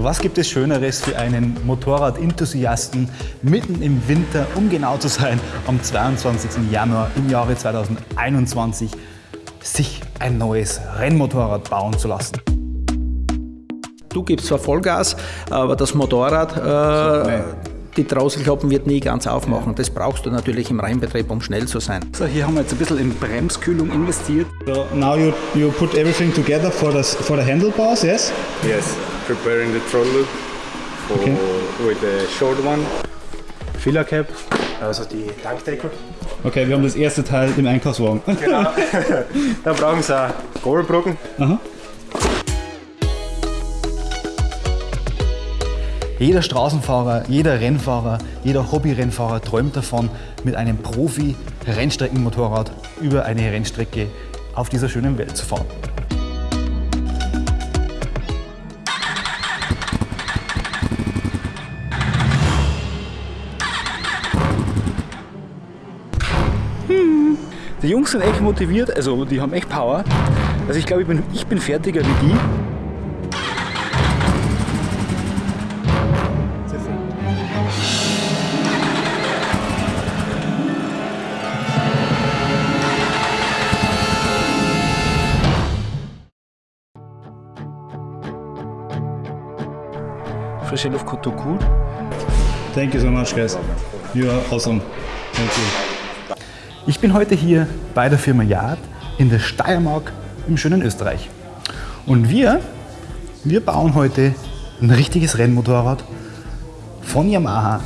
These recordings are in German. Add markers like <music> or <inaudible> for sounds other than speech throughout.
Was gibt es Schöneres für einen Motorrad-Enthusiasten mitten im Winter, um genau zu sein, am 22. Januar im Jahre 2021, sich ein neues Rennmotorrad bauen zu lassen? Du gibst zwar Vollgas, aber das Motorrad, äh, die Drosselklappen wird nie ganz aufmachen. Das brauchst du natürlich im Rennbetrieb, um schnell zu sein. So, hier haben wir jetzt ein bisschen in Bremskühlung investiert. So now you, you put everything together for the, for the handlebars, yes? Yes, preparing the throttle for, Okay. with the short one. Filler Cap. Also die Tankdeckel. Okay, wir haben das erste Teil im Einkaufswagen. Genau. <laughs> <laughs> da brauchen sie auch Gabelbrücken. Aha. Jeder Straßenfahrer, jeder Rennfahrer, jeder Hobby-Rennfahrer träumt davon, mit einem Profi-Rennstreckenmotorrad über eine Rennstrecke auf dieser schönen Welt zu fahren. Die Jungs sind echt motiviert, also die haben echt Power. Also ich glaube, ich bin, ich bin fertiger wie die. Frische Luft tut gut. Thank you so much, guys. You are awesome. Thank you. Ich bin heute hier bei der Firma Yard in der Steiermark im schönen Österreich. Und wir, wir bauen heute ein richtiges Rennmotorrad von Yamaha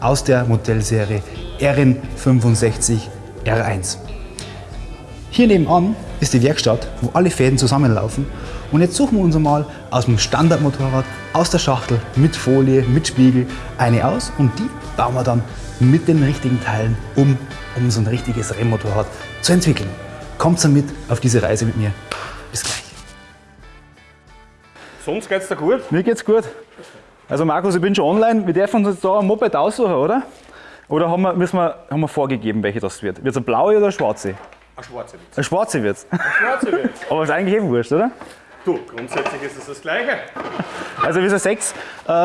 aus der Modellserie RN65 R1. Hier nebenan ist die Werkstatt, wo alle Fäden zusammenlaufen. Und jetzt suchen wir uns einmal aus dem Standardmotorrad, aus der Schachtel, mit Folie, mit Spiegel, eine aus und die bauen wir dann mit den richtigen Teilen um, um so ein richtiges Rennmotorrad zu entwickeln. Kommt mit auf diese Reise mit mir. Bis gleich. Sonst geht's dir gut? Mir geht's gut. Also Markus, ich bin schon online. Wir dürfen uns jetzt da ein Moped aussuchen, oder? Oder haben wir, müssen wir, haben wir vorgegeben, welche das wird? Wird es eine blaue oder eine schwarze? Eine schwarze Witz. Eine schwarze wird's. Schwarze Witz. <laughs> Aber ist eigentlich eben wurscht, oder? Du, grundsätzlich ist es das Gleiche. Also wie gesagt, 6, äh,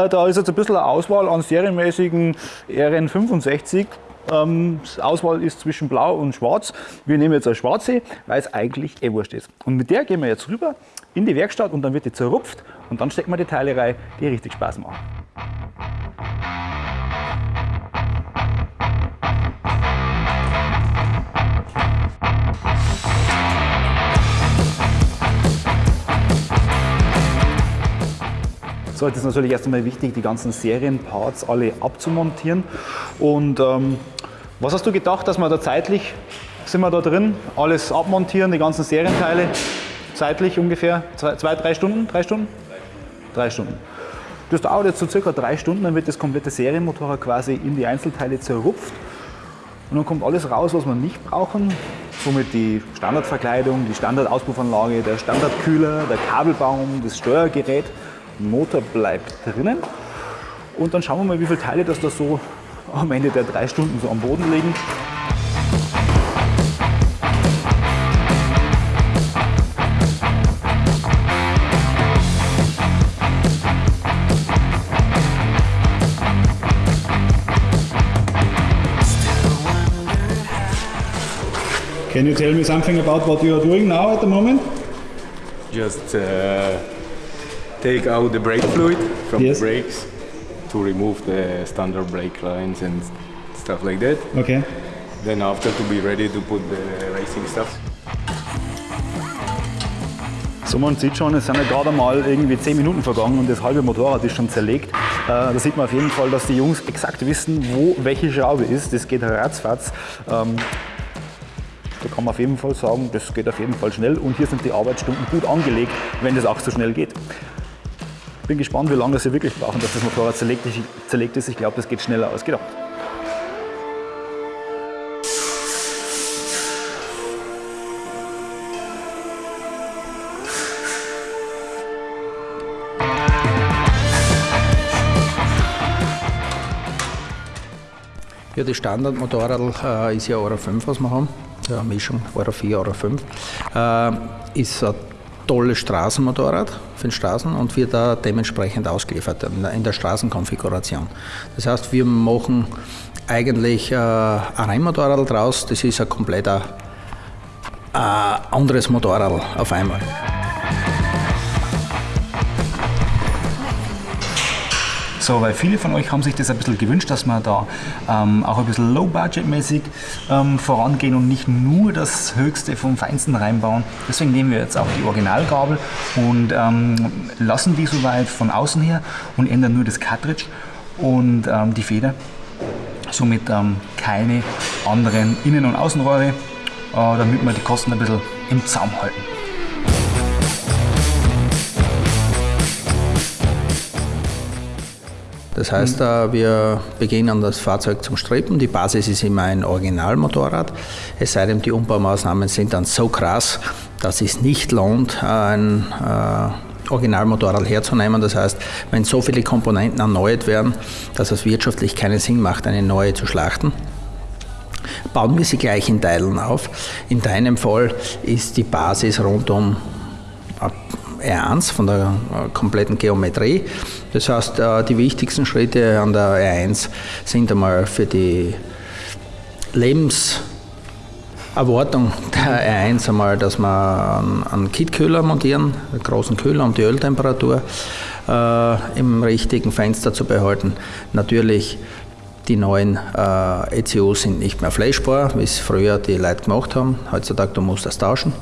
da ist jetzt ein bisschen eine Auswahl an serienmäßigen RN65. Ähm, Auswahl ist zwischen blau und schwarz. Wir nehmen jetzt eine schwarze, weil es eigentlich eh wurscht ist. Und mit der gehen wir jetzt rüber in die Werkstatt und dann wird die zerrupft und dann stecken wir die Teile rein, die richtig Spaß machen. So, jetzt ist natürlich erst einmal wichtig, die ganzen Serienparts alle abzumontieren. Und ähm, was hast du gedacht, dass wir da zeitlich sind wir da drin? Alles abmontieren, die ganzen Serienteile, zeitlich ungefähr zwei, zwei drei Stunden? Drei Stunden? Drei Stunden. Das dauert jetzt so circa drei Stunden, dann wird das komplette Serienmotorrad quasi in die Einzelteile zerrupft. Und dann kommt alles raus, was wir nicht brauchen. Somit die Standardverkleidung, die Standardauspuffanlage, der Standardkühler, der Kabelbaum, das Steuergerät. Motor bleibt drinnen. Und dann schauen wir mal, wie viele Teile das da so am Ende der drei Stunden so am Boden liegen. Can you tell me something about what you are doing now at the moment? Just uh, take out the brake fluid from Yes. the brakes to remove the standard brake lines and stuff like that. Okay. Then after to be ready to put the racing stuff. So, man sieht schon, es sind ja gerade mal irgendwie 10 Minuten vergangen und das halbe Motorrad ist schon zerlegt. Äh, da sieht man auf jeden Fall, dass die Jungs exakt wissen, wo welche Schraube ist. Das geht ratzfatz. Ähm, da kann man auf jeden Fall sagen, das geht auf jeden Fall schnell und hier sind die Arbeitsstunden gut angelegt, wenn das auch so schnell geht. Bin gespannt, wie lange sie wirklich brauchen, dass das Motorrad zerlegt ist. Zerlegt ist. Ich glaube, das geht schneller als gedacht. Ja, das Standardmotorrad äh, ist ja Euro 5, was wir haben. Ja, Mischung Euro 4, Euro 5. Äh, ist tolles Straßenmotorrad für den Straßen und wird da dementsprechend ausgeliefert in der, Straßenkonfiguration. Das heißt, wir machen eigentlich äh, ein Rennmotorrad draus, das ist ein kompletter äh, anderes Motorrad auf einmal. So, weil viele von euch haben sich das ein bisschen gewünscht, dass wir da ähm, auch ein bisschen low-budget-mäßig ähm, vorangehen und nicht nur das Höchste vom Feinsten reinbauen. Deswegen nehmen wir jetzt auch die Originalgabel und ähm, lassen die soweit von außen her und ändern nur das Cartridge und ähm, die Feder. Somit ähm, keine anderen Innen- und Außenrohre, äh, damit wir die Kosten ein bisschen im Zaum halten. Das heißt, äh, wir beginnen das Fahrzeug zum Strippen. Die Basis ist immer ein Originalmotorrad. Es sei denn, die Umbaumaßnahmen sind dann so krass, dass es nicht lohnt, ein äh, Originalmotorrad herzunehmen. Das heißt, wenn so viele Komponenten erneuert werden, dass es wirtschaftlich keinen Sinn macht, eine neue zu schlachten, bauen wir sie gleich in Teilen auf. In deinem Fall ist die Basis rund um R1 von der äh, kompletten Geometrie. Das heißt, äh, die wichtigsten Schritte an der R1 sind einmal für die Lebenserwartung der R1 einmal, dass wir einen Kitkühler montieren, einen großen Kühler, um die Öltemperatur äh, im richtigen Fenster zu behalten. Natürlich die neuen äh, ECUs sind nicht mehr flashbar, wie es früher die Leute gemacht haben. Heutzutage du musst das tauschen.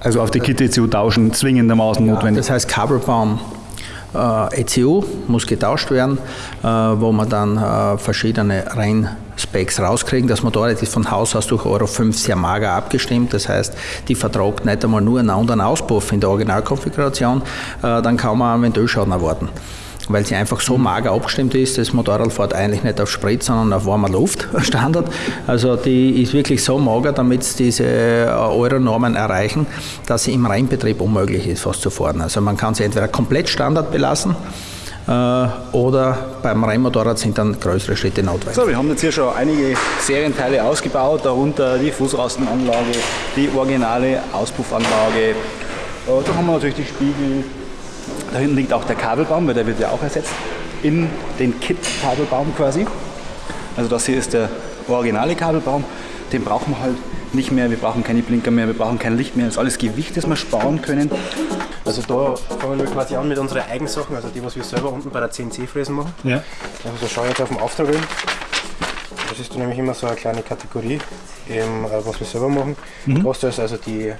Also auf die Kit-ECU tauschen, zwingendermaßen notwendig. Das heißt, Kabelbaum ECU muss getauscht werden, äh, wo man dann äh, verschiedene Rennspecs rauskriegen. Das Motorrad ist von Haus aus durch Euro 5 sehr mager abgestimmt. Das heißt, die vertragt nicht einmal nur einen anderen Auspuff in der Originalkonfiguration. Äh, dann kann man einen Ventilschaden erwarten weil sie einfach so mager abgestimmt ist. Das Motorrad fährt eigentlich nicht auf Sprit, sondern auf warmer Luft, <laughs> Standard. Also die ist wirklich so mager, damit sie diese äh, Euro-Normen erreichen, dass sie im Rennbetrieb unmöglich ist, fast zu fahren. Also man kann sie entweder komplett Standard belassen, äh, oder beim Rennmotorrad sind dann größere Schritte notwendig. So, wir haben jetzt hier schon einige Serienteile ausgebaut, darunter die Fußrastenanlage, die originale Auspuffanlage. Äh, da haben wir natürlich die Spiegel, da hinten liegt auch der Kabelbaum, weil der wird ja auch ersetzt in den Kit-Kabelbaum quasi. Also das hier ist der originale Kabelbaum. Den brauchen wir halt nicht mehr. Wir brauchen keine Blinker mehr, wir brauchen kein Licht mehr. Das ist alles Gewicht, das wir sparen können. Also da fangen wir quasi an mit unseren Eigensachen, also die, was wir selber unten bei der CNC-Fräsen machen. Ja. Also da schaue ich jetzt auf den Auftrag hin. Das ist nämlich immer so eine kleine Kategorie, eben, äh, was wir selber machen. Kostet es also die, äh,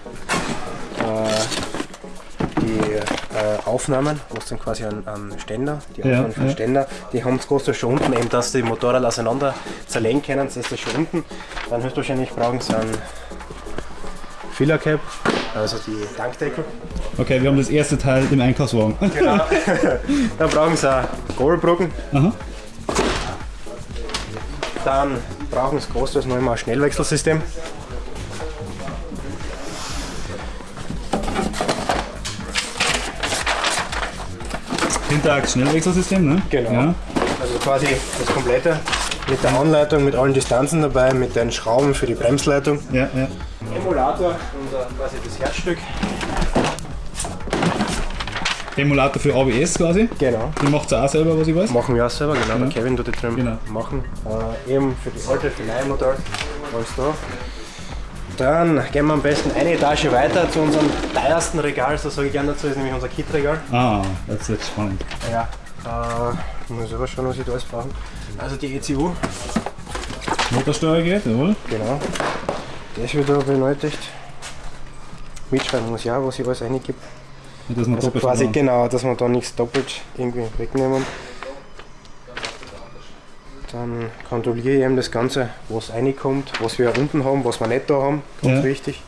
die äh, Aufnahmen, was dann quasi an, an Ständer, die Ja, Aufnahmen den ja. Ständer, die haben es kostet schon unten, eben dass die Motorrad auseinander zerlegen können, das ist das schon unten. Dann höchstwahrscheinlich brauchen sie einen Filler Cap, also die Tankdeckel. Okay, wir haben das erste Teil im Einkaufswagen. <laughs> Genau. <laughs> Dann brauchen sie auch Gabelbrücken. Aha. Dann brauchen sie großteils noch immer ein Schnellwechselsystem. Hinterachs-Schnellwechselsystem, ne? Genau. Ja. Also quasi das komplette mit der Anleitung, mit allen Distanzen dabei, mit den Schrauben für die Bremsleitung. Ja, ja. Emulator, unser quasi das Herzstück. Emulator für ABS quasi. Genau. Den macht ihr auch selber, was ich weiß. Machen wir auch selber, genau. Der Kevin tut die drin Genau. machen. Äh, eben für die alte, für die neue Motor. Alles da. Dann gehen wir am besten eine Etage weiter zu unserem teuersten Regal, so sage ich gerne dazu, ist nämlich unser Kit-Regal. Ah, das ist spannend. Ja. Äh, ich muss selber schauen, was ich da alles brauche. Also die ECU, Motorsteuergerät, jawohl. genau. Das wird da benötigt. Mitschreiben muss ich auch, was ich alles reingebe. Und dass man Also quasi genau, dass wir da nichts doppelt irgendwie wegnehmen. Dann kontrolliere ich eben das Ganze, was reinkommt, was wir unten haben, was wir nicht da haben. Ganz Ja. wichtig.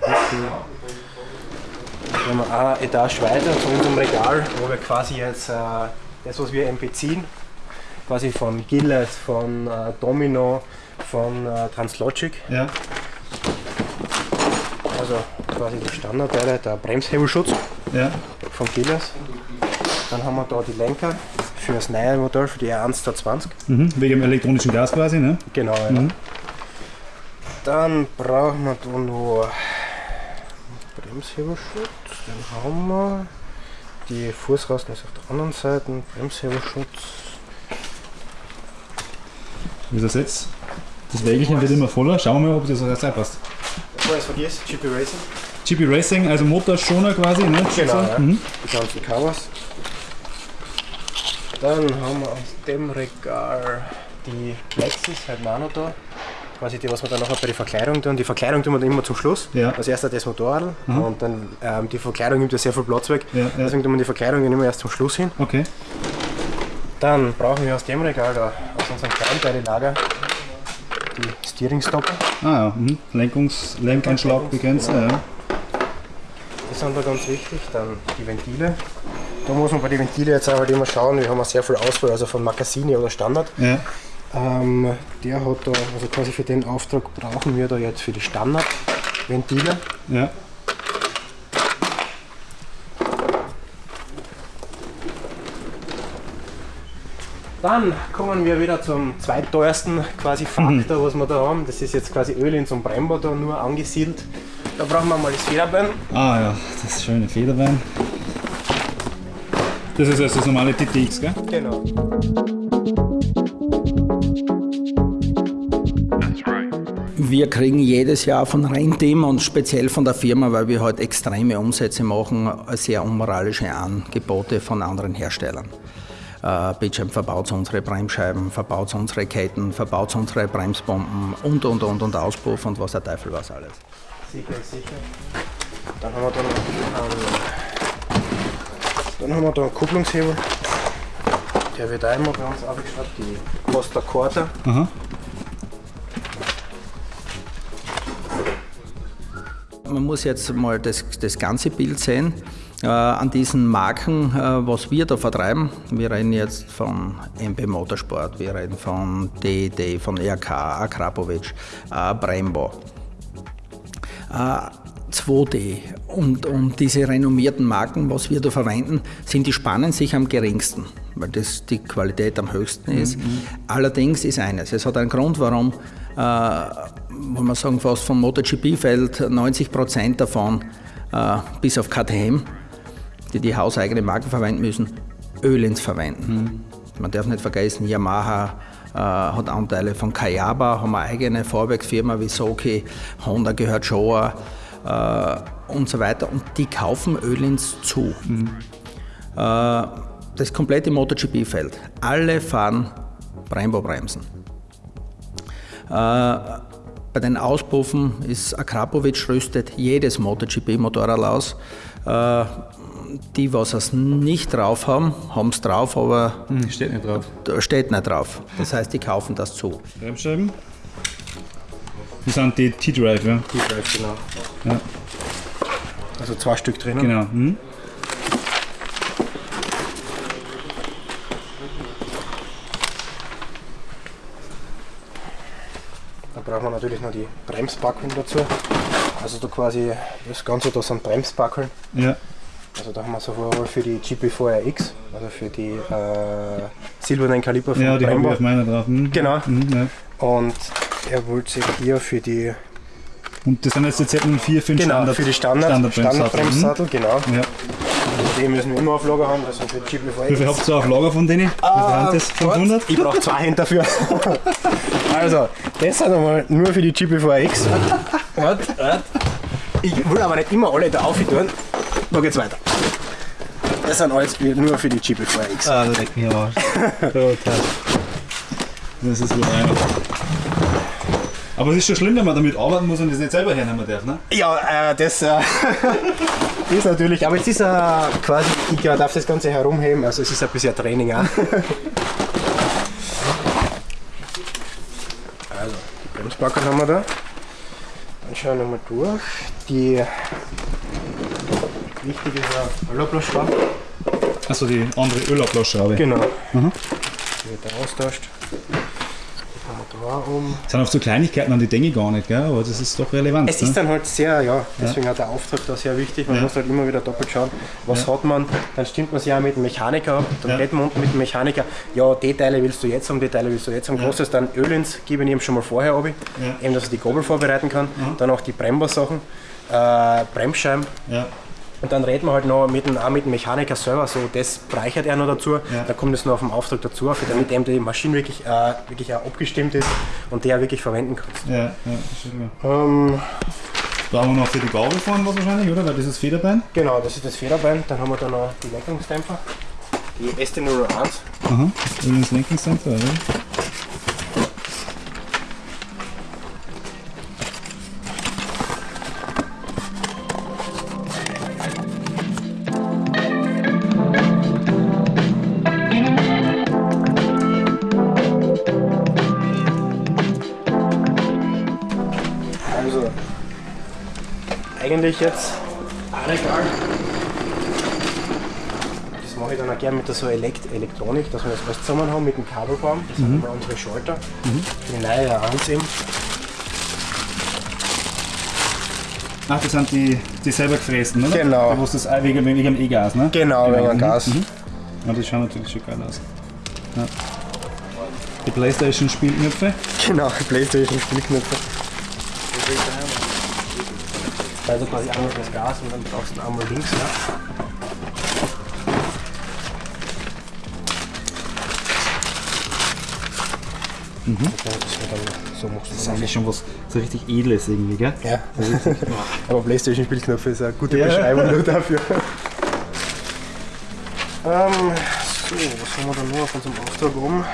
Dann gehen wir eine Etage weiter zu unserem Regal, wo wir quasi jetzt äh, das, was wir eben beziehen, quasi von Gillette, von äh, Domino, von äh, Translogic, Ja. also quasi die Standardteile, der Bremshebelschutz Ja. von Gilles. Dann haben wir da die Lenker für das neue Modell, für die R1 20. Mhm. Wegen dem elektronischen Gas quasi, ne? Genau, ja. Mhm. Dann brauchen wir da noch Bremshebelschutz, den haben wir. Die Fußrasten ist auf der anderen Seite, Bremshebelschutz. Wie ist das jetzt? Das Wägelchen wird immer voller. Schauen wir mal, ob das jetzt passt. Bevor ich es vergesse, GP Racing. GP Racing, also Motorschoner quasi, ne? Genau, ja. Mhm. Die ganzen Covers. Dann haben wir aus dem Regal die Lexus, halt noch da. Quasi die, was wir dann nachher bei der Verkleidung tun. Die Verkleidung tun wir dann immer zum Schluss. Ja. Als erster das Motorrad und dann ähm, die Verkleidung nimmt ja sehr viel Platz weg. Ja. Deswegen tun wir die Verkleidung immer erst zum Schluss hin. Okay. Dann brauchen wir aus dem Regal da, aus unserem Kleinteillager, die Steeringstopper. Ah ja, mhm. Lenkungs Lenkeinschlag begrenzt. Ja, ja. Die sind da ganz wichtig. Dann die Ventile. Da muss man bei den Ventile jetzt auch halt immer schauen, wir haben ja sehr viel Auswahl, also von Makassini oder Standard. ja. Ähm, der hat da, also quasi für den Auftrag brauchen wir da jetzt für die Standardventile. ja. Dann kommen wir wieder zum zweitteuersten quasi Faktor, was wir da haben. Das ist jetzt quasi Öl in so einem Brembo da nur angesiedelt. Da brauchen wir mal das Federbein. Ah ja, das schöne Federbein. Das ist also das normale TTX, gell? Genau. Wir kriegen jedes Jahr von Renteam und speziell von der Firma, weil wir halt extreme Umsätze machen, sehr unmoralische Angebote von anderen Herstellern. Äh, Bitchamp verbaut unsere Bremsscheiben, verbaut unsere Ketten, verbaut unsere Bremsbomben und und und und Auspuff und was der Teufel was alles. Sicher, sicher. Dann haben wir da noch einen, dann haben wir da einen Kupplungshebel. Der wird einmal bei uns aufgeschraubt, die Costa Corta. Aha. Man muss jetzt mal das, das ganze Bild sehen. Äh, an diesen Marken, äh, was wir da vertreiben, wir reden jetzt von MP Motorsport, wir reden von DED, von RK, Akrapovic, äh, Brembo, äh, 2D und, und diese renommierten Marken, was wir da verwenden, sind die spannen sich am geringsten, weil das die Qualität am höchsten ist. Allerdings ist eines, es hat einen Grund, warum, äh, wenn man sagen, fast vom MotoGP-Feld 90 Prozent davon, äh, bis auf KTM, die die hauseigene Marken verwenden müssen, Ölins verwenden. Man darf nicht vergessen, Yamaha äh, hat Anteile von Kayaba, haben eine eigene Fahrwerksfirma wie Soki, Honda gehört Showa und so weiter. Und die kaufen Ölins zu. Äh, das komplette MotoGP-Feld. Alle fahren Brembo-Bremsen. Äh, bei den Auspuffen ist Akrapovic rüstet jedes MotoGP-Motorrad aus. Äh, die, was es nicht drauf haben, haben es drauf, aber Hm, steht nicht drauf. steht nicht drauf. Das heißt, die kaufen das zu. Bremsscheiben. Das sind die T-Drive, ja. Die Drive, genau. Ja. Also zwei Stück drinnen. Genau. Mhm. Da brauchen wir natürlich noch die Bremsbackeln dazu. Also da quasi das Ganze, da sind Bremsbackeln. Ja. Also da haben wir sowohl für die GP4RX, also für die äh, silbernen Kaliber von Ja, die habe ich Brembo. auf meiner drauf. Mhm. Genau. Mhm, ja. Und er wollte sich hier für die Und das sind jetzt die Z04 für den genau, Standard, für die Standard, Standardbremssattel. Standardbremssattel, genau. Ja. Die müssen wir immer auf Lager haben, das sind für die Wie viel GP4RX. habt ihr auf Lager von denen? Ah, das? 500? Ich brauche zwei Hände dafür. <laughs> also, das sind einmal nur für die GP4X. Warte, warte. Ich will aber nicht immer alle da aufhören. Da geht's weiter. Das sind alles nur für die GP4X. Ah, da deckt mich aber. <laughs> Total. Das ist wohl einer. Aber es ist schon schlimm, wenn man damit arbeiten muss und das nicht selber hernehmen darf, ne? Ja, äh, das äh, <laughs> ist natürlich, aber es ist äh, quasi, ich darf das Ganze herumheben, also es ist ein bisschen Training auch. <laughs> Also, die Bremsbacken haben wir da. Dann schauen wir mal durch. Die wichtige ist eine Ölablassschraube. Achso, die andere Ölablassschraube. Genau. Die wird da austauscht. Da um. Das sind oft so Kleinigkeiten, an die ich gar nicht, gell? aber das ist doch relevant. Es ne? ist dann halt sehr, ja, deswegen hat der Auftrag da sehr wichtig. Man Ja. muss halt immer wieder doppelt schauen, was hat man. Dann stimmt man sich ja mit dem Mechaniker ab. Dann Ja. man unten mit dem Mechaniker, ja, die Teile willst du jetzt haben, die Teile willst du jetzt haben. Großes dann Öl ins, gebe ich ihm schon mal vorher ab, eben, dass er die Gabel vorbereiten kann. Dann auch die Brembo-Sachen, äh, Bremsscheiben. Und dann redet man halt noch mit dem, auch mit dem Mechaniker selber, so das reichert er noch dazu, Ja. da kommt es noch auf den Auftrag dazu, damit eben die Maschine wirklich, äh, wirklich auch abgestimmt ist und der wirklich verwenden kannst. Ja, ja, das ist klar. Ähm, Brauchen wir noch für die Gabel fahren was wahrscheinlich, oder? Weil das ist Federbein. genau, das ist das Federbein, dann haben wir da noch die Lenkungsdämpfer, die ST01. Aha. Übrigens Lenkungscenter, oder? Eigentlich jetzt auch egal. Das mache ich dann auch gerne mit der so Elekt Elektronik, dass wir das alles zusammen haben mit dem Kabelbaum. Das sind immer unsere Schalter. Die neue A1 eben. Ach, das sind die, die selber gefrästen, oder? Genau. Da wo das Ei- wegen, wegen dem E-Gas, ne? Genau, wegen dem Gas. Mhm. Ja, das schaut natürlich schon geil aus. Ja. Die Playstation-Spielknöpfe. Genau, Playstation Spielknöpfe. Also quasi einmal das Gas und dann brauchst du einmal links. Ja. Mhm. Das wird dann, so Das ist das. eigentlich schon was so richtig Edles irgendwie, gell? Ja, <laughs> aber Playstation Spielknöpfe ist eine gute Beschreibung nur dafür. <laughs> ähm, so, was haben wir dann noch auf unserem Auftrag oben?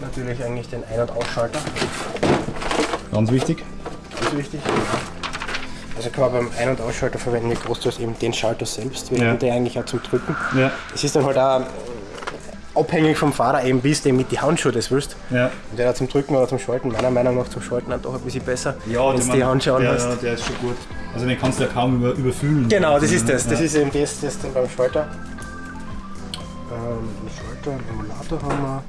Natürlich eigentlich den Ein- und Ausschalter. Ganz wichtig. Ganz wichtig. Also kann man beim Ein- und Ausschalter verwenden, nicht großteils eben den Schalter selbst, weil Ja. der eigentlich auch zum Drücken. Ja. Es ist dann halt auch abhängig vom Fahrer eben, wie du mit die Handschuhe das willst. Ja. Und der zum Drücken oder zum Schalten, meiner Meinung nach zum Schalten dann doch ein bisschen besser, Ja, wenn du die Handschuhe ja, hast. ja, der ist schon gut. Also den kannst du ja kaum über, überfüllen. Genau, das ist das. Das Ja. ist eben das, das dann beim Schalter. Ähm, Schalter, Emulator haben wir.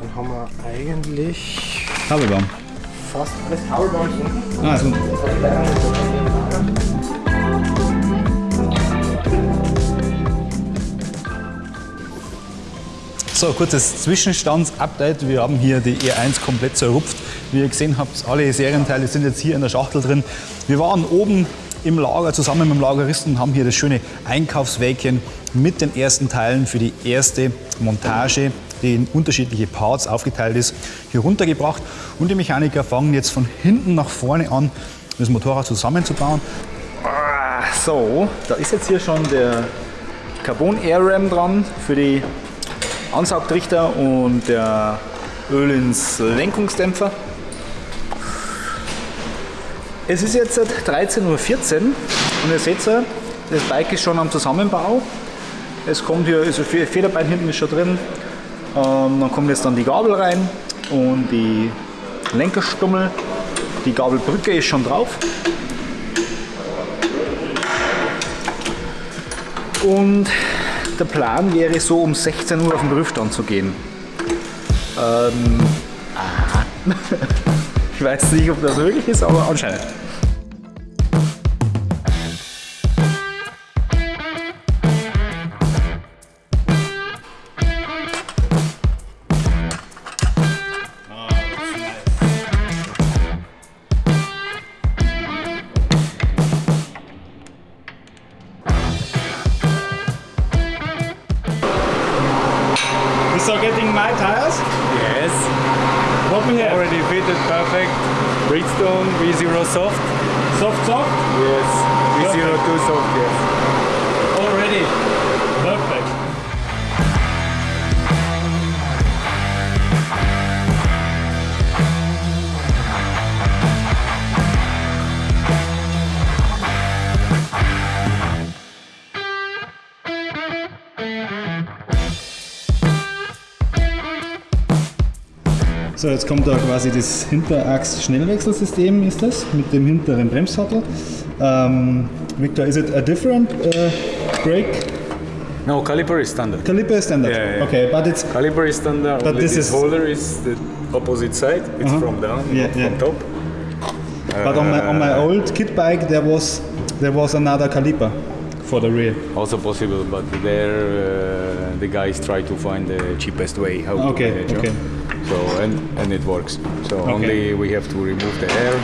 Dann haben wir eigentlich Kabelbaum. Fast alles Kabelbaum unten. Ah, So, kurzes Zwischenstandsupdate. Wir haben hier die E1 komplett zerrupft. Wie ihr gesehen habt, alle Serienteile sind jetzt hier in der Schachtel drin. Wir waren oben im Lager zusammen mit dem Lageristen und haben hier das schöne Einkaufswägchen mit den ersten Teilen für die erste Montage, die in unterschiedliche Parts aufgeteilt ist, hier runtergebracht. Und die Mechaniker fangen jetzt von hinten nach vorne an, das Motorrad zusammenzubauen. Ah, So, da ist jetzt hier schon der Carbon Air Ram dran für die Ansaugtrichter und der Öl ins Lenkungsdämpfer. Es ist jetzt 13.14 Uhr und ihr seht, das Bike ist schon am Zusammenbau. Es kommt hier, also Fe- Federbein hinten ist schon drin. Ähm, dann kommt jetzt dann die Gabel rein und die Lenkerstummel. Die Gabelbrücke ist schon drauf. Und der Plan wäre so um 16 Uhr auf den Prüfstand zu gehen. Ähm, <laughs> ich weiß nicht, ob das möglich ist, aber anscheinend. So, jetzt kommt da quasi das Hinterachs-Schnellwechselsystem, ist das, mit dem hinteren Bremssattel. Ähm, Victor, is it a different uh, brake No, caliper is standard. Caliper is standard. Yeah, yeah. Okay, but it's Caliper is standard. But this this is- holder is the opposite side. It's from down, Yeah, not yeah. from top. but on my on my old kit bike there was there was another caliper for the rear. Also possible, but there uh, the guys try to find the cheapest way how Okay, to manage. okay. So and and it works. So only we have to remove the air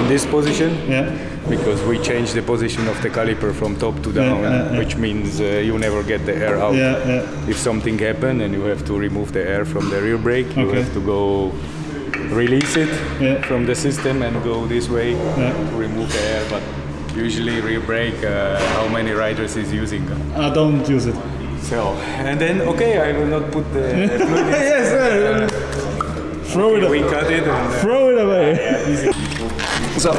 in this position. Yeah. Because we change the position of the caliper from top to down, yeah, yeah. which means uh, you never get the air out. Yeah, yeah. If something happen and you have to remove the air from the rear brake, you Okay. have to go release it Yeah. from the system and go this way Yeah. to remove the air. But usually rear brake, uh, how many riders is using? I don't use it. So and then okay, I will not put the fluid. in. <laughs> yes, sir. Throw it We cut it and uh, Throw it away. <laughs> So,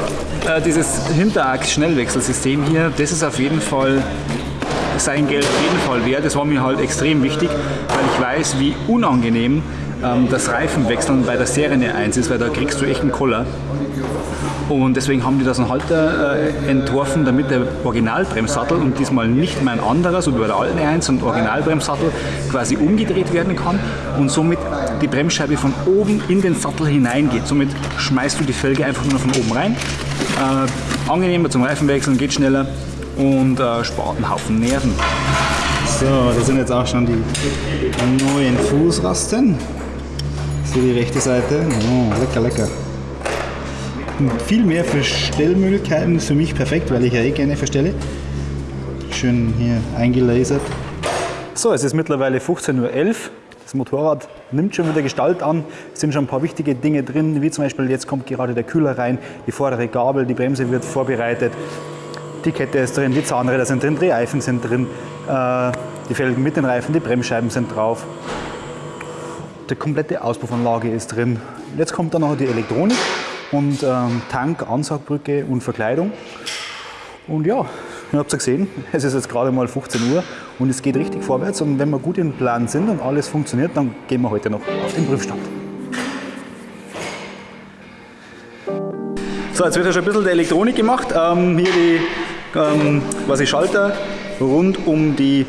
äh, dieses Hinterachs-Schnellwechselsystem hier, das ist auf jeden Fall sein Geld auf jeden Fall wert. Das war mir halt extrem wichtig, weil ich weiß, wie unangenehm ähm, das Reifenwechseln bei der Serie 1 ist, weil da kriegst du echt einen Koller. Und deswegen haben die das einen Halter äh, entworfen, damit der Originalbremssattel und diesmal nicht mehr ein anderer, so wie bei der alten 1 und Originalbremssattel quasi umgedreht werden kann und somit die Bremsscheibe von oben in den Sattel hineingeht. Somit schmeißt du die Felge einfach nur von oben rein. Äh, angenehmer zum Reifenwechseln, geht schneller und äh, spart einen Haufen Nerven. So, das sind jetzt auch schon die neuen Fußrasten. So die rechte Seite. Oh, lecker, lecker. Viel mehr Verstellmöglichkeiten ist für mich perfekt, weil ich ja eh gerne verstelle. Schön hier eingelasert. So, es ist mittlerweile 15.11 Uhr. Das Motorrad nimmt schon wieder Gestalt an. Es sind schon ein paar wichtige Dinge drin, wie zum Beispiel jetzt kommt gerade der Kühler rein, die vordere Gabel, die Bremse wird vorbereitet, die Kette ist drin, die Zahnräder sind drin, Drehreifen sind drin, äh, die Felgen mit den Reifen, die Bremsscheiben sind drauf. Die komplette Auspuffanlage ist drin. Jetzt kommt dann noch die Elektronik und ähm, Tank, Ansaugbrücke und Verkleidung. Und ja, ihr habt es ja gesehen, <laughs> es ist jetzt gerade mal 15 Uhr und es geht richtig vorwärts. Und wenn wir gut im Plan sind und alles funktioniert, dann gehen wir heute noch auf den Prüfstand. So, jetzt wird ja schon ein bisschen der Elektronik gemacht. Ähm, hier die ähm, quasi Schalter rund um die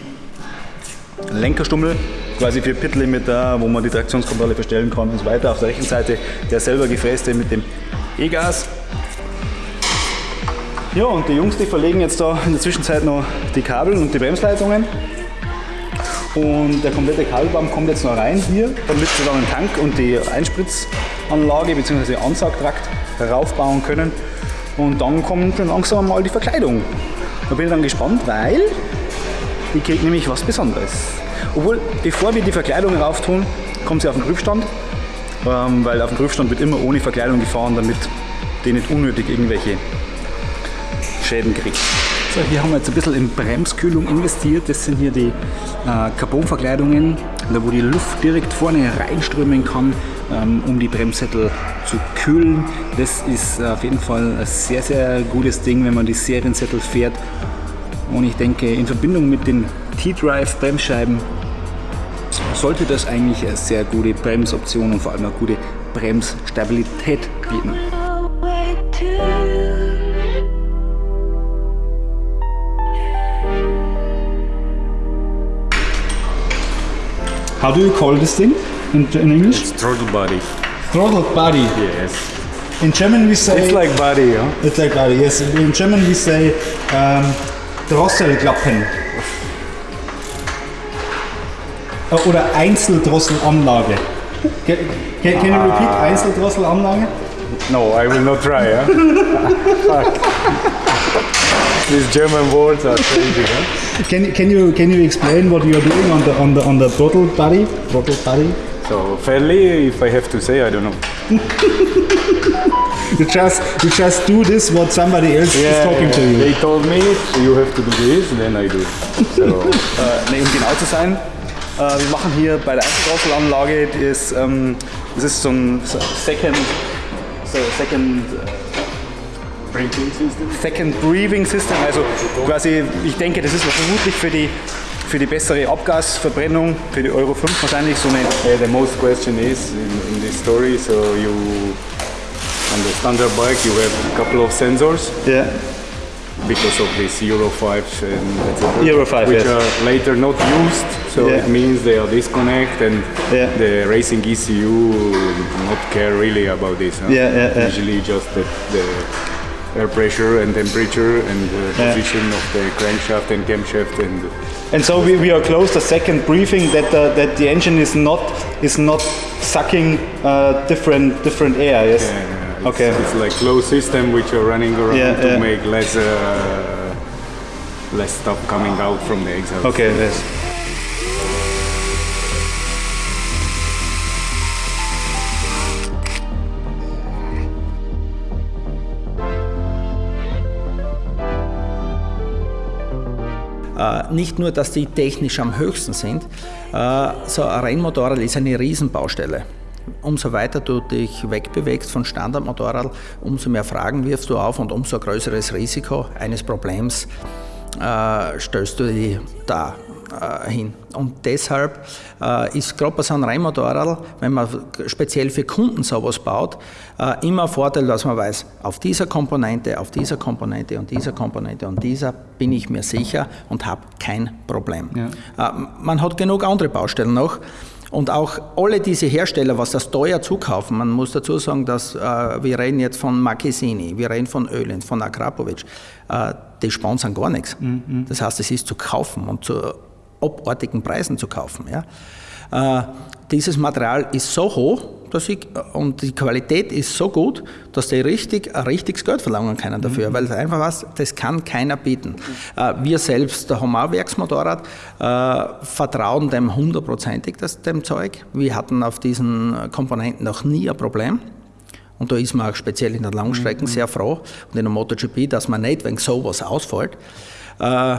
Lenkerstummel, quasi für Pit-Limiter, wo man die Traktionskontrolle verstellen kann und so weiter. Auf der rechten Seite der selber gefräste mit dem E-Gas. Ja, und die Jungs, die verlegen jetzt da in der Zwischenzeit noch die Kabel und die Bremsleitungen. Und der komplette Kabelbaum kommt jetzt noch rein hier, damit sie dann den Tank und die Einspritzanlage bzw. Ansaugtrakt heraufbauen können. Und dann kommt schon langsam mal die Verkleidung. Da bin ich dann gespannt, weil die kriegt nämlich was Besonderes. Obwohl, bevor wir die Verkleidung rauf tun, kommt sie auf den Prüfstand. Ähm, weil auf dem Prüfstand wird immer ohne Verkleidung gefahren, damit die nicht unnötig irgendwelche Schäden kriegt. So, hier haben wir jetzt ein bisschen in Bremskühlung investiert. Das sind hier die äh, Carbonverkleidungen, da wo die Luft direkt vorne reinströmen kann, ähm, um die Bremssättel zu kühlen. Das ist äh, auf jeden Fall ein sehr, sehr gutes Ding, wenn man die Seriensättel fährt. Und ich denke, in Verbindung mit den T-Drive Bremsscheiben sollte das eigentlich eine sehr gute Bremsoption und vor allem eine gute Bremsstabilität bieten. How do you call this thing in, in English? throttle body. Throttle body. Yes. In German we say It's like body, huh? It's like body. Yes, in German we say um, Drosselklappen. Oder Einzeldrosselanlage. Can, can, can you repeat Einzeldrosselanlage? No, I will not try, huh? Fuck. <laughs> These German words are crazy, huh? Can, can you can you explain what you are doing on the on the on the throttle body? Throttle body. So fairly, if I have to say, I don't know. <laughs> You just you just do this what somebody else is talking to you. They told me you have to do this, then I do. So Äh, nee, um genau zu sein, äh, wir machen hier bei der Einzeldrosselanlage, das, ähm, das ist so ein Second, so Second, äh, Second Breathing System, also quasi, ich denke, das ist vermutlich für die, für die bessere Abgasverbrennung, für die Euro 5 wahrscheinlich so eine yeah, the most question is in, in this story. So you on the standard bike you have a couple of sensors, ja, because of these Euro 5s and. Euro 5, which yes. are later not used. So Yeah. it means they are disconnect and Yeah. the racing ECU not care really about this. huh? Yeah, yeah, yeah. Usually just the, the air pressure and temperature and the position of the crankshaft and camshaft and And so we, we are close the second briefing that the, that the engine is not is not sucking uh, different different air. Yes. It's, Okay. it's like closed system which are running around Yeah, to yeah. make less uh, less stuff coming out from the exhaust. Okay. Yes. Äh, nicht nur, dass die technisch am höchsten sind, äh, so ein Rennmotorrad ist eine Riesenbaustelle. Umso weiter du dich wegbewegst von Standardmotorrad, umso mehr Fragen wirfst du auf und umso größeres Risiko eines Problems äh, stellst du dir da äh, hin. Und deshalb äh, ist gerade bei so einem Rennmotorrad, wenn man speziell für Kunden sowas baut, äh, immer ein Vorteil, dass man weiß, auf dieser Komponente, auf dieser Komponente und dieser Komponente und dieser bin ich mir sicher und habe kein Problem. Äh, man hat genug andere Baustellen noch. Und auch alle diese Hersteller, was das teuer zukaufen, man muss dazu sagen, dass äh, wir reden jetzt von Marchesini, wir reden von Öland, von Akrapovic, äh, die sponsern gar nichts. Das heißt, es ist zu kaufen und zu abartigen Preisen zu kaufen. Ja? Äh, dieses Material ist so hoch dass ich, und die Qualität ist so gut, dass die richtig, ein richtiges Geld verlangen können dafür, weil es einfach was, das kann keiner bieten. Äh, wir selbst, da haben wir auch ein Werksmotorrad, äh, vertrauen dem hundertprozentig, dem Zeug. Wir hatten auf diesen Komponenten noch nie ein Problem. Und da ist man auch speziell in der Langstrecken sehr froh und in der MotoGP, dass man nicht wegen sowas ausfällt. Äh,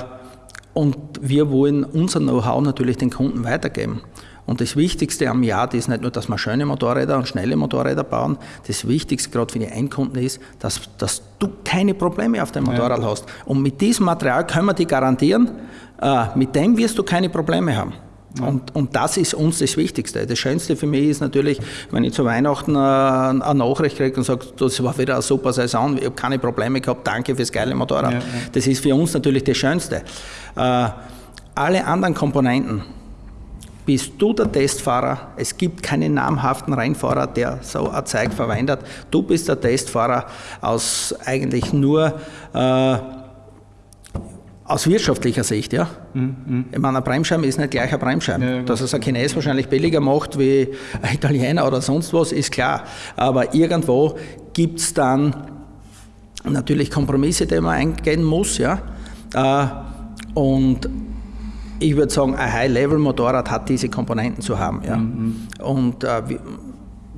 Und wir wollen unser Know-how natürlich den Kunden weitergeben. Und das Wichtigste am Yard ist nicht nur, dass wir schöne Motorräder und schnelle Motorräder bauen. Das Wichtigste gerade für die Endkunden ist, dass, dass du keine Probleme auf dem Motorrad hast. Und mit diesem Material können wir dir garantieren, äh, mit dem wirst du keine Probleme haben. Und, und das ist uns das Wichtigste. Das Schönste für mich ist natürlich, wenn ich zu Weihnachten äh, eine Nachricht kriege und sage, das war wieder eine super Saison, ich habe keine Probleme gehabt, danke fürs geile Motorrad. Das ist für uns natürlich das Schönste. Äh, alle anderen Komponenten, bist du der Testfahrer. Es gibt keinen namhaften Rennfahrer, der so ein Zeug verwendet. Du bist der Testfahrer aus eigentlich nur äh, aus wirtschaftlicher Sicht, ja. Ich meine, ein Bremsscheiben ist nicht gleich ein Bremsscheiben. Dass es ein Chines wahrscheinlich billiger macht wie ein Italiener oder sonst was, ist klar. Aber irgendwo gibt es dann natürlich Kompromisse, die man eingehen muss, ja. Äh, Und ich würde sagen, ein High-Level-Motorrad hat diese Komponenten zu haben. Ja. Und äh,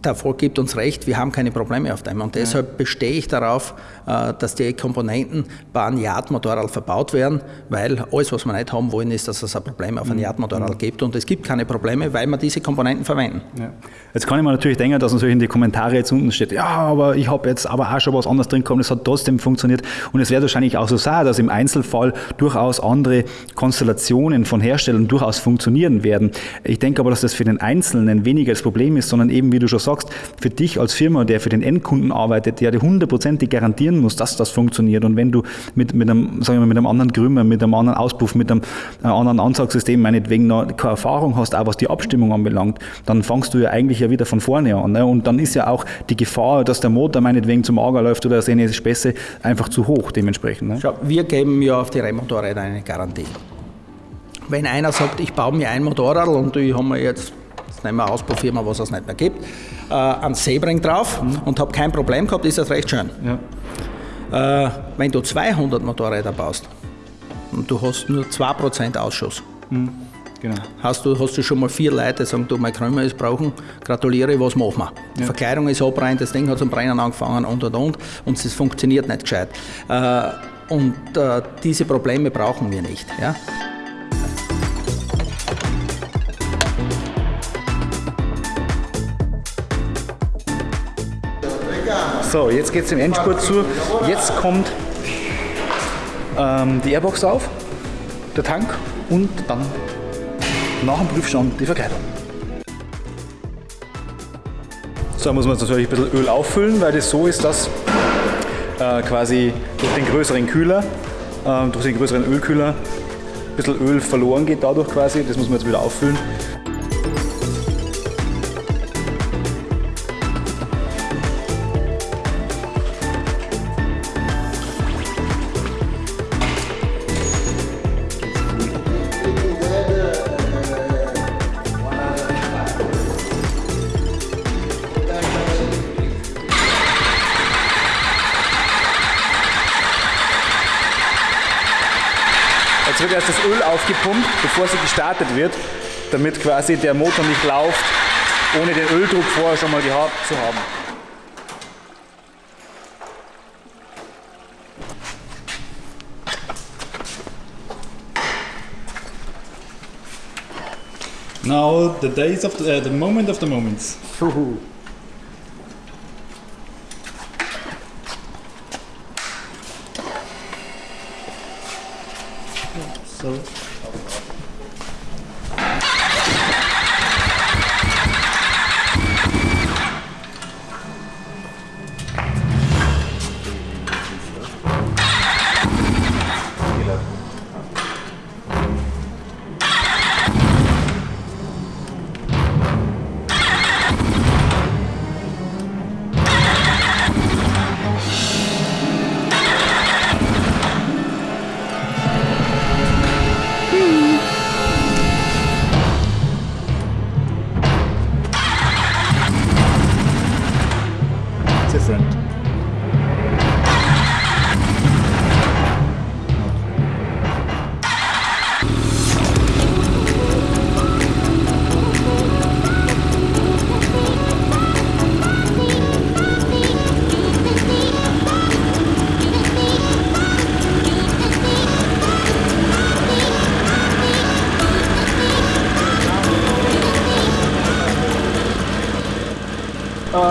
der Erfolg gibt uns recht, wir haben keine Probleme auf dem. Und deshalb bestehe ich darauf, äh, dass die Komponenten bei einem Yard-Motorrad verbaut werden, weil alles, was wir nicht haben wollen, ist, dass es ein Problem auf einem Yard-Motorrad gibt. Und es gibt keine Probleme, weil wir diese Komponenten verwenden. Jetzt kann ich mir natürlich denken, dass natürlich in die Kommentare jetzt unten steht, ja, aber ich habe jetzt aber auch schon was anderes drin gekommen, es hat trotzdem funktioniert. Und es wird wahrscheinlich auch so sein, dass im Einzelfall durchaus andere Konstellationen von Herstellern durchaus funktionieren werden. Ich denke aber, dass das für den Einzelnen weniger das Problem ist, sondern eben, wie du schon sagst, für dich als Firma, der für den Endkunden arbeitet, der dir hundertprozentig garantieren muss, dass das funktioniert. Und wenn du mit, mit, einem, sagen wir mal, mit einem anderen Grümmer, mit einem anderen Auspuff, mit einem äh, anderen Ansagssystem, meinetwegen noch keine Erfahrung hast, auch was die Abstimmung anbelangt, dann fangst du ja eigentlich ja wieder von vorne an. Ne? Und dann ist ja auch die Gefahr, dass der Motor meinetwegen zum Ager läuft oder seine Späße einfach zu hoch dementsprechend. Ne? Schau, wir geben ja auf die Rennmotorräder eine Garantie. Wenn einer sagt, ich baue mir ein Motorrad und ich habe mir jetzt, jetzt nehmen wir eine Ausbaufirma, was es nicht mehr gibt, äh, einen Sebring drauf und habe kein Problem gehabt, ist das recht schön. Äh, wenn du 200 Motorräder baust und du hast nur 2% Ausschuss, Genau. hast du, hast du schon mal vier Leute, die sagen, du, mein Krümmer ist brauchen, gratuliere, was machen wir? Die Verkleidung ist abbrennt, das Ding hat zum Brennen angefangen und und und und es funktioniert nicht gescheit. Äh, und äh, diese Probleme brauchen wir nicht. Ja? So, jetzt geht es im Endspurt zu. Jetzt kommt ähm, die Airbox auf, der Tank und dann nach dem Prüfstand die Verkleidung. So muss man jetzt natürlich ein bisschen Öl auffüllen, weil das so ist, dass äh, quasi durch den größeren Kühler, äh, durch den größeren Ölkühler, ein bisschen Öl verloren geht dadurch quasi. Das muss man jetzt wieder auffüllen. Bevor sie gestartet wird, damit quasi der Motor nicht läuft, ohne den Öldruck vorher schon mal gehabt zu haben. Now the days of the, uh, the moment of the moments.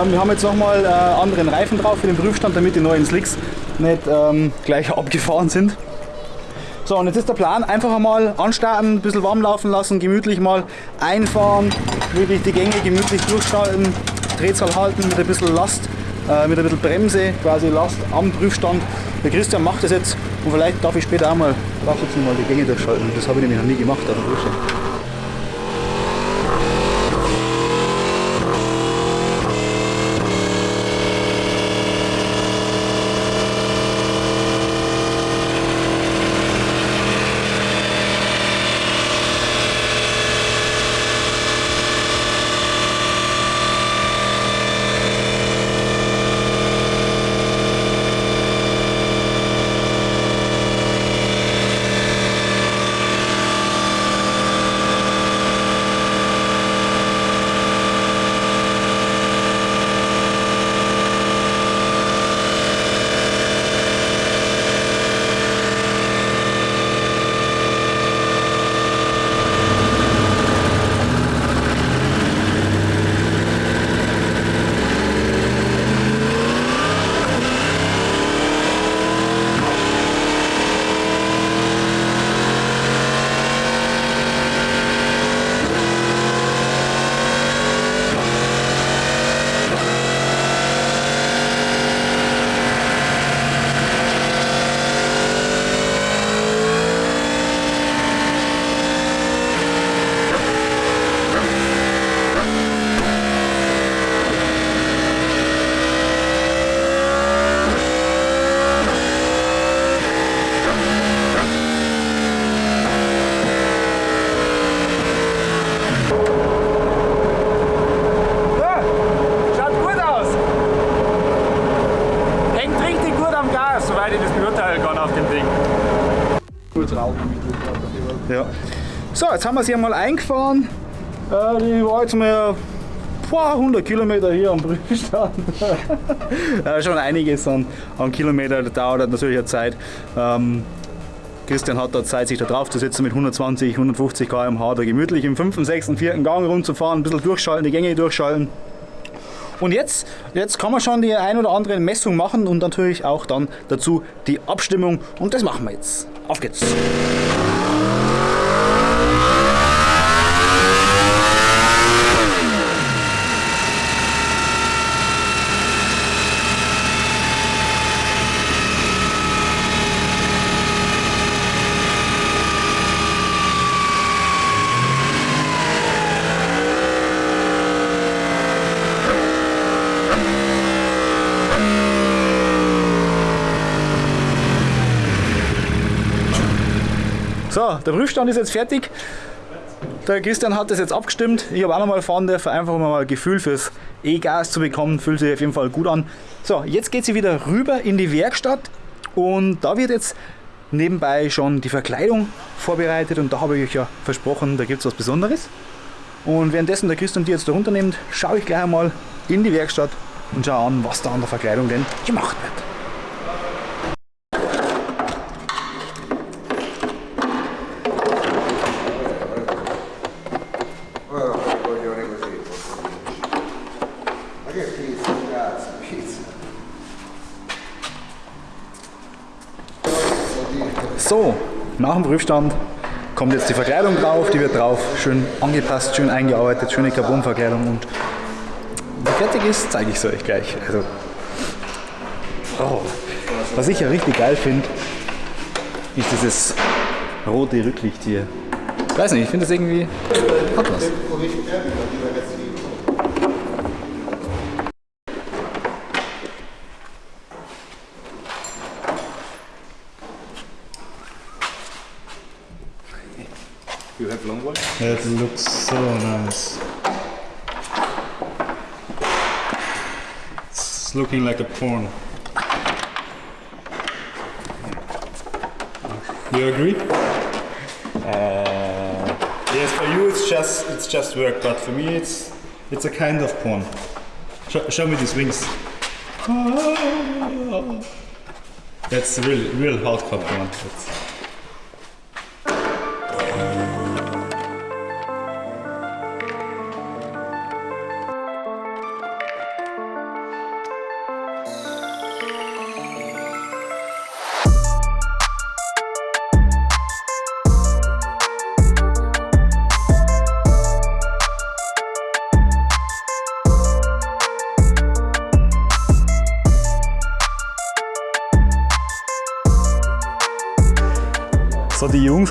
Wir haben jetzt nochmal äh, anderen Reifen drauf für den Prüfstand, damit die neuen Slicks nicht ähm, gleich <laughs> abgefahren sind. So, und jetzt ist der Plan, einfach einmal anstarten, ein bisschen warm laufen lassen, gemütlich mal einfahren, wirklich die Gänge gemütlich durchschalten, Drehzahl halten mit ein bisschen Last, äh, mit ein bisschen Bremse, quasi Last am Prüfstand. Der Christian macht das jetzt und vielleicht darf ich später auch mal, darf jetzt mal die Gänge durchschalten. Das habe ich nämlich noch nie gemacht auf dem Prüfstand. Am Gas, soweit ich das beurteilen kann auf dem Ding. Ja. So, jetzt haben wir sie einmal eingefahren. Äh, die war jetzt mal ein paar hundert Kilometer hier am Prüfstand. <laughs> ja, schon einiges an, an Kilometer, das dauert natürlich eine Zeit. Ähm, Christian hat da Zeit, sich da drauf zu setzen mit 120, 150 km/h, da gemütlich im 5., 6., 4. Gang rumzufahren, ein bisschen durchschalten, die Gänge durchschalten. Und jetzt, jetzt kann man schon die ein oder andere Messung machen und natürlich auch dann dazu die Abstimmung. Und das machen wir jetzt. Auf geht's! So, der Prüfstand ist jetzt fertig. Der Christian hat das jetzt abgestimmt. Ich habe auch nochmal fahren dürfen, einfach um mal ein Gefühl fürs E-Gas zu bekommen. Fühlt sich auf jeden Fall gut an. So, jetzt geht sie wieder rüber in die Werkstatt und da wird jetzt nebenbei schon die Verkleidung vorbereitet und da habe ich euch ja versprochen, da gibt es was Besonderes. Und währenddessen der Christian die jetzt da runternimmt, schaue ich gleich einmal in die Werkstatt und schaue an, was da an der Verkleidung denn gemacht wird. So, nach dem Prüfstand kommt jetzt die Verkleidung drauf, die wird drauf schön angepasst, schön eingearbeitet, schöne Carbonverkleidung und wenn fertig ist, zeige ich es euch gleich. Also, oh, was ich ja richtig geil finde, ist dieses rote Rücklicht hier. Ich weiß nicht, ich finde das irgendwie hat was. It looks so nice. It's looking like a porn. You agree? Uh, yes, for you it's just it's just work, but for me it's it's a kind of porn. Show, show me these wings. That's a real real hardcore porn. That's,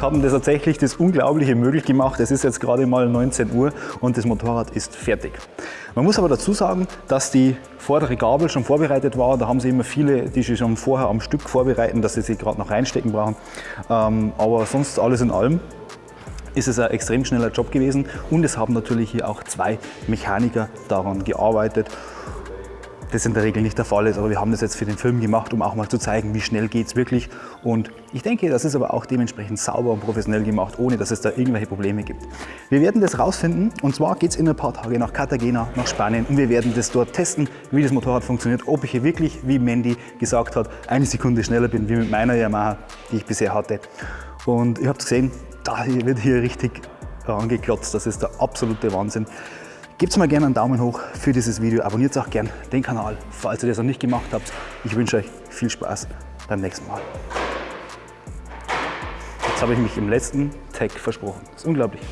haben das tatsächlich das Unglaubliche möglich gemacht. Es ist jetzt gerade mal 19 Uhr und das Motorrad ist fertig. Man muss aber dazu sagen, dass die vordere Gabel schon vorbereitet war. Da haben sie immer viele, die sie schon vorher am Stück vorbereiten, dass sie sie gerade noch reinstecken brauchen. Ähm, aber sonst alles in allem ist es ein extrem schneller Job gewesen und es haben natürlich hier auch zwei Mechaniker daran gearbeitet das in der Regel nicht der Fall ist. Aber wir haben das jetzt für den Film gemacht, um auch mal zu zeigen, wie schnell geht es wirklich. Und ich denke, das ist aber auch dementsprechend sauber und professionell gemacht, ohne dass es da irgendwelche Probleme gibt. Wir werden das rausfinden und zwar geht es in ein paar Tage nach Cartagena, nach Spanien und wir werden das dort testen, wie das Motorrad funktioniert, ob ich hier wirklich, wie Mandy gesagt hat, eine Sekunde schneller bin wie mit meiner Yamaha, die ich bisher hatte. Und ihr habt gesehen, da wird hier richtig rangeklotzt, das ist der absolute Wahnsinn. Gebt mal gerne einen Daumen hoch für dieses Video, abonniert auch gerne den Kanal, falls ihr das noch nicht gemacht habt. Ich wünsche euch viel Spaß beim nächsten Mal. Jetzt habe ich mich im letzten Tag versprochen. Das ist unglaublich.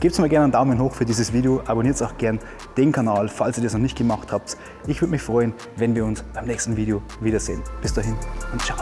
Gebt mal gerne einen Daumen hoch für dieses Video, abonniert auch gerne den Kanal, falls ihr das noch nicht gemacht habt. Ich würde mich freuen, wenn wir uns beim nächsten Video wiedersehen. Bis dahin und ciao.